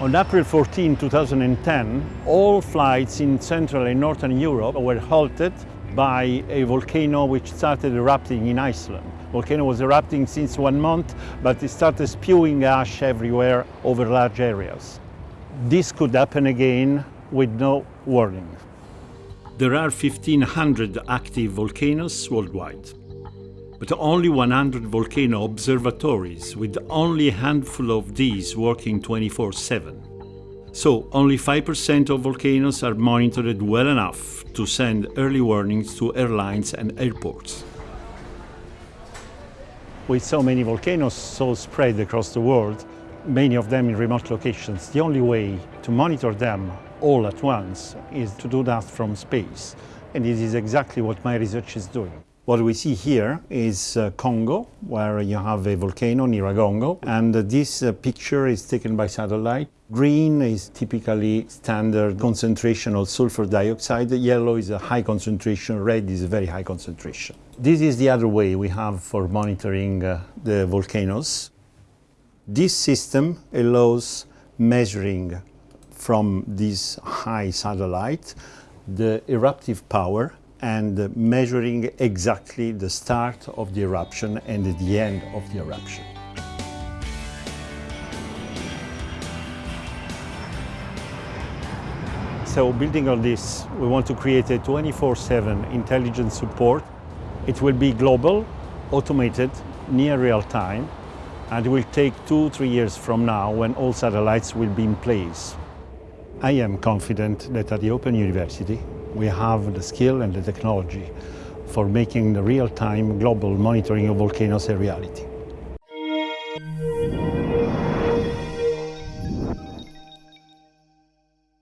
On April 14, 2010, all flights in Central and Northern Europe were halted by a volcano which started erupting in Iceland. Volcano was erupting since one month, but it started spewing ash everywhere over large areas. This could happen again with no warning. There are 1,500 active volcanoes worldwide, but only 100 volcano observatories, with only a handful of these working 24-7. So only 5% of volcanoes are monitored well enough to send early warnings to airlines and airports. With so many volcanoes so spread across the world, many of them in remote locations, the only way to monitor them all at once is to do that from space. And this is exactly what my research is doing. What we see here is uh, Congo, where you have a volcano, Nyiragongo, and uh, this uh, picture is taken by satellite. Green is typically standard concentration of sulfur dioxide, yellow is a high concentration, red is a very high concentration. This is the other way we have for monitoring uh, the volcanoes. This system allows measuring from this high satellite the eruptive power and measuring exactly the start of the eruption and the end of the eruption. So building on this, we want to create a 24-7 intelligent support. It will be global, automated, near real time, and it will take two, three years from now when all satellites will be in place. I am confident that at the Open University we have the skill and the technology for making the real-time global monitoring of volcanoes a reality.